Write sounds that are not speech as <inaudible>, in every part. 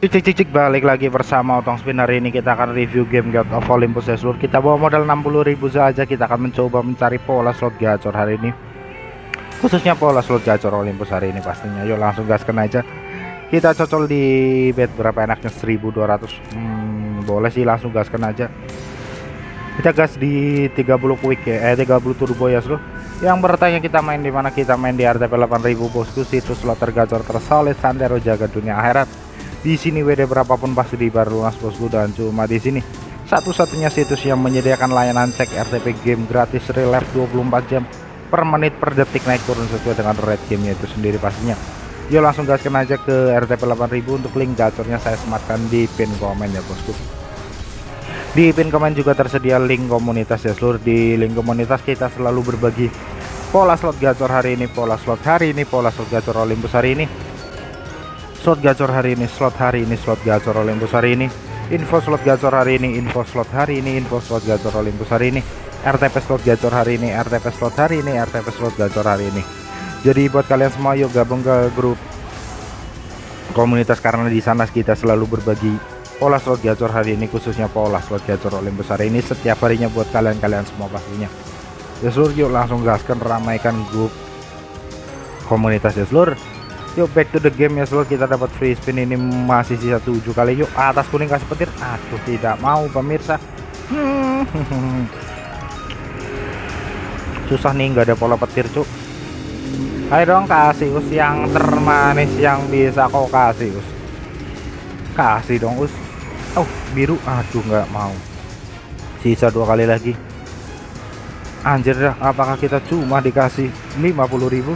Cik cik cik balik lagi bersama Otong Spin. Ini kita akan review game God of Olympus ya kita bawa modal 60.000 saja. Kita akan mencoba mencari pola slot gacor hari ini. Khususnya pola slot gacor Olympus hari ini pastinya. Yuk langsung gaskan aja. Kita cocol di bet berapa enaknya? 1200 hmm, boleh sih langsung gaskan aja. Kita gas di 30 quick ya. Eh 30 turbo ya seluruh yang bertanya kita main di mana? Kita main di RTP 8000 bosku. Situs slot tergacor tersolid santero jaga dunia akhirat di sini WD berapapun pasti dibar lunas bosku dan cuma di sini. Satu-satunya situs yang menyediakan layanan cek RTP game gratis real life 24 jam per menit per detik naik turun sesuai dengan rate gamenya itu sendiri pastinya. Yuk langsung gaskan aja ke RTP 8000 untuk link gacornya saya sematkan di pin komen ya bosku. Di pin komen juga tersedia link komunitas ya seluruh di link komunitas kita selalu berbagi pola slot gacor hari ini pola slot hari ini pola slot gacor Olympus hari ini slot gacor hari ini slot hari ini slot gacor Olympus hari ini. Info slot gacor hari ini info slot hari ini info slot gacor Olympus hari ini. RTP slot gacor hari ini RTP slot hari ini RTP slot gacor hari ini. Jadi buat kalian semua yuk gabung ke grup komunitas karena di sana kita selalu berbagi pola slot gacor hari ini khususnya pola slot gacor Olympus hari ini setiap harinya buat kalian-kalian semua pastinya. Ya seluruh yuk langsung gaskan ramaikan grup komunitas ya seluruh yuk back to the game ya seluruh kita dapat free spin ini masih sisa tujuh kali. Yuk atas kuning kasih petir. Aduh tidak mau pemirsa. Susah nih nggak ada pola petir cuk. Ayo dong kasih us yang termanis yang bisa kau kasih us. Kasih dong us. Oh biru. Aduh nggak mau. Sisa dua kali lagi. Anjir dah apakah kita cuma dikasih 50.000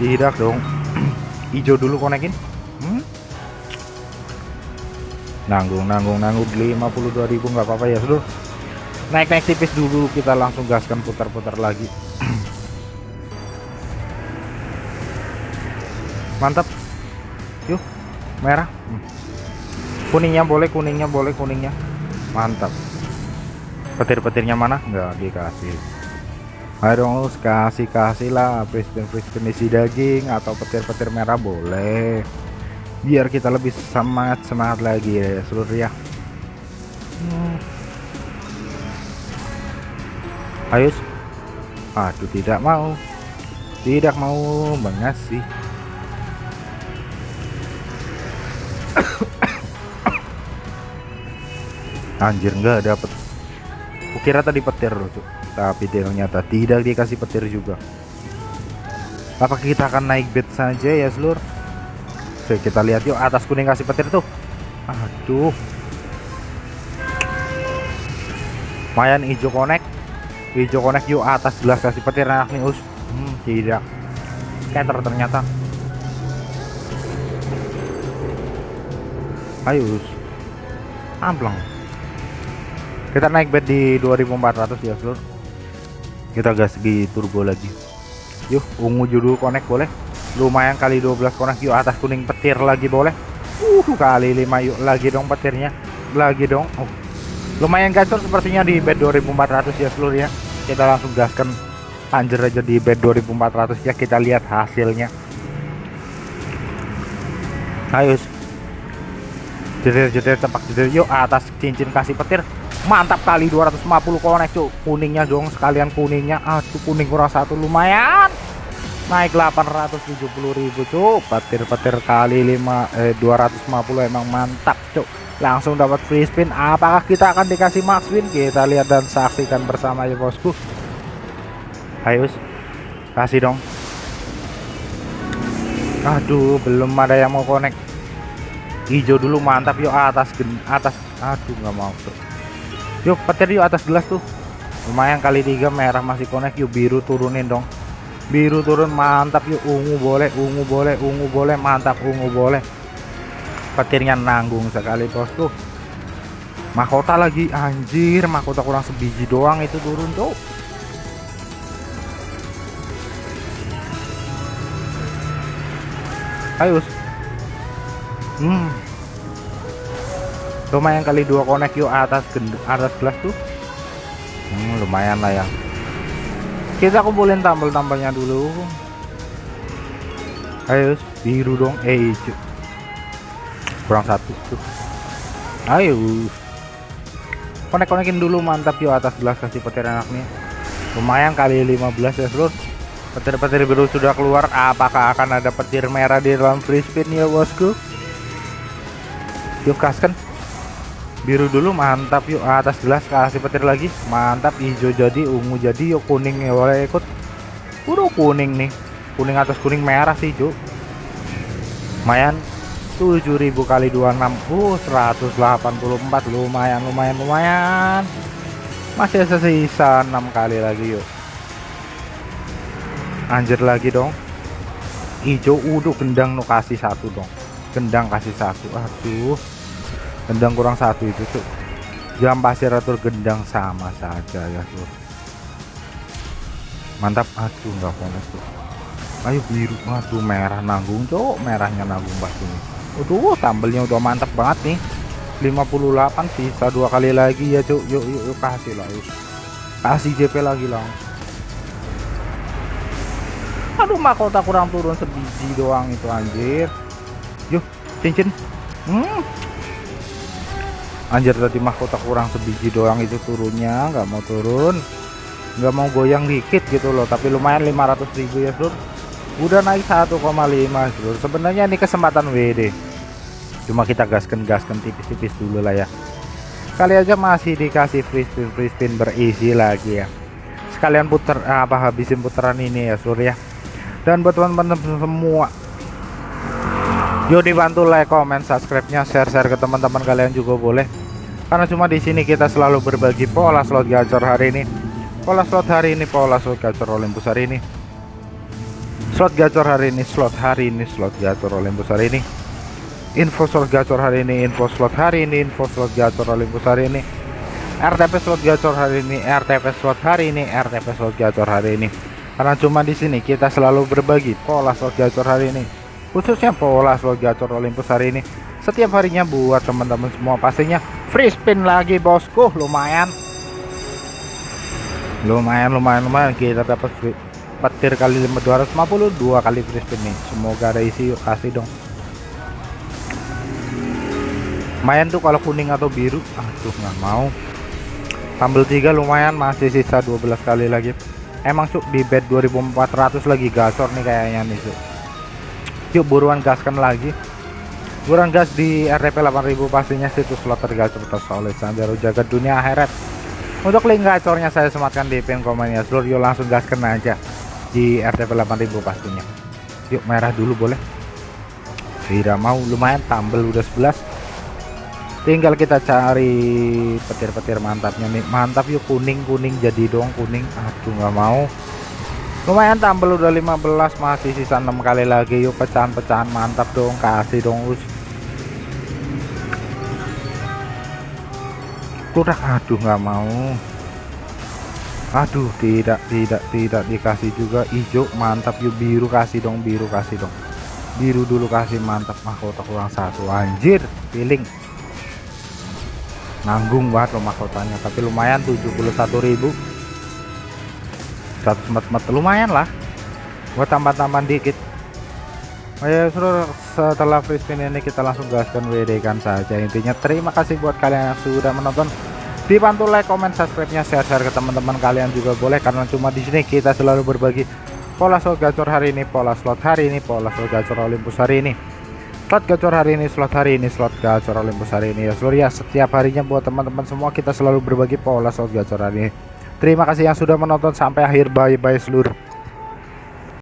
tidak dong hijau dulu konekin hmm? nanggung nanggung nanggung. 52.000 nggak apa-apa ya seluruh naik-naik tipis dulu kita langsung gaskan putar-putar lagi. <clears throat> Mantap. Yuk merah. Hmm. kuningnya boleh kuningnya boleh kuningnya. Mantap. Petir-petirnya mana? Nggak dikasih ayo kasih kasih lah presiden presiden isi daging atau petir-petir merah boleh. Biar kita lebih semangat semangat lagi ya seluruh ya. Ayo aduh tidak mau. Tidak mau mengasih. <coughs> Anjir enggak dapet kukira tadi petir tuh tapi ternyata tidak dikasih petir juga. Apakah kita akan naik bed saja ya seluruh Oke kita lihat yuk atas kuning kasih petir tuh. Aduh. Lumayan hijau konek hijau konek yuk atas gelas kasih petir enak nih us. Hmm, tidak. Scatter ternyata. Ayo us. Amplang kita naik bed di 2400 ya seluruh kita gas di turbo lagi. Yuk ungu judul connect boleh. Lumayan kali 12 connect. Yuk atas kuning petir lagi boleh. Uh kali 5 yuk lagi dong petirnya. Lagi dong. Oh. Lumayan gacor sepertinya di bed 2400 ya seluruh ya. Kita langsung gaskan. Anjir aja di bed 2400 ya. Kita lihat hasilnya. Ayo jedir-jedir tempat jedir. Yuk atas cincin kasih petir. Mantap kali 250 konek cuk. Kuningnya dong sekalian kuningnya. Aduh kuning kurang satu lumayan. Naik 870.000 cuk. Petir-petir kali 5 eh 250 emang mantap cuk. Langsung dapat free spin. Apakah kita akan dikasih max win? Kita lihat dan saksikan bersama ya bosku. Ayo kasih dong. Aduh belum ada yang mau connect hijau dulu mantap. Yuk atas atas. Aduh nggak mau tuh yuk petir yuk atas gelas tuh. Lumayan kali tiga merah masih connect. Yuk biru turunin dong. Biru turun mantap. Yuk ungu boleh ungu boleh ungu boleh mantap ungu boleh. Petirnya nanggung sekali bosku mahkota lagi anjir. Mahkota kurang sebiji doang itu turun tuh. Ayo hmm. Lumayan kali dua konek yuk atas atas gelas tuh. Hmm, lumayan lah ya. Kita kumpulin tambal-tambalnya dulu. Ayo biru dong. Eh hijau kurang satu tuh ayo. Konek-konekin dulu mantap yuk atas gelas kasih petir nih lumayan kali 15 ya seluruh petir-petir biru sudah keluar. Apakah akan ada petir merah di dalam free spin ya bosku yuk kaskan biru dulu mantap yuk atas gelas kasih petir lagi. Mantap hijau jadi ungu jadi yuk kuning ya boleh ikut. Udah kuning nih. Kuning atas kuning merah sih hijau lumayan. 7000 kali 26 uh 184 lumayan lumayan lumayan. Masih sisa 6 kali lagi yuk. Anjir lagi dong. Hijau udah gendang nu kasih satu dong. Gendang kasih satu. Aduh gendang kurang satu itu tuh jam pasir atau gendang sama saja ya tuh mantap aduh nggak pones tuh ayo biru aduh merah nanggung cok merahnya nanggung pasti nih Waduh, tambelnya udah mantap banget nih. 58 sisa dua kali lagi ya, Cuk. Yuk, yuk, yuk kasih lah, yuk. Kasih JP lagi lah. Aduh, mahkota kurang turun sebiji doang itu anjir. Yuk, cincin. Hmm. Anjir tadi mahkota kurang sebiji doang itu turunnya, nggak mau turun. nggak mau goyang dikit gitu loh, tapi lumayan 500.000 ya, Sur. Udah naik 1,5, Sur. Sebenarnya ini kesempatan WD cuma kita gaskan-gaskan tipis-tipis dulu lah ya kali aja masih dikasih free spin free spin berisi lagi ya sekalian puter apa habisin putaran ini ya surya dan buat teman-teman semua yuk dibantu like comment subscribe nya share share ke teman-teman kalian juga boleh. Karena cuma di sini kita selalu berbagi pola slot gacor hari ini. Pola slot hari ini pola slot gacor Olympus hari ini. Slot gacor hari ini slot hari ini slot gacor Olympus hari ini. Info slot gacor hari ini info slot hari ini info slot gacor Olympus hari ini. RTP slot gacor hari ini RTP slot hari ini RTP slot gacor hari ini. Karena cuma di sini kita selalu berbagi pola slot gacor hari ini khususnya pola slot gacor Olympus hari ini. Setiap harinya buat teman-teman semua. Pastinya free spin lagi bosku. Lumayan. Lumayan lumayan lumayan. Kita dapat petir kali 250 dua kali free spin nih. Semoga ada isi yuk kasih dong. Lumayan tuh kalau kuning atau biru. Aduh nggak mau. Sambal tiga lumayan masih sisa 12 kali lagi. Emang cuk di bed 2400 lagi gacor nih kayaknya nih cuk yuk buruan gaskan lagi. Buruan gas di RTP 8000 pastinya situs slot tergacor tersolid sambil jaga dunia akhirat. Untuk link gacornya saya sematkan di pin komennya seluruh yuk langsung gaskan aja di RTP 8000 pastinya. Yuk merah dulu boleh. Tidak mau lumayan tambel udah 11 tinggal kita cari petir-petir mantapnya nih. Mantap yuk kuning kuning jadi dong kuning. Aduh nggak mau lumayan tampil udah 15 masih sisa 6 kali lagi. Yuk pecahan-pecahan mantap dong kasih dong us kurang aduh nggak mau. Aduh tidak tidak tidak dikasih juga. Hijau mantap. Yuk biru kasih dong biru kasih dong. Biru dulu kasih mantap. Mahkota kurang satu. Anjir feeling. Nanggung banget rumah kotanya tapi lumayan 71.000 100 lumayan lah. Gua tambah-tambah dikit. Oh ya seluruh setelah free spin ini kita langsung gaskan WD kan saja. Intinya terima kasih buat kalian yang sudah menonton. Dibantu like comment subscribe nya share share ke teman-teman kalian juga boleh. Karena cuma di sini kita selalu berbagi pola slot gacor hari ini pola slot hari ini pola slot gacor Olympus hari ini. Slot gacor hari ini slot hari ini slot gacor Olympus hari ini. Ya seluruh ya setiap harinya buat teman-teman semua kita selalu berbagi pola slot gacor hari ini terima kasih yang sudah menonton sampai akhir. Bye bye seluruh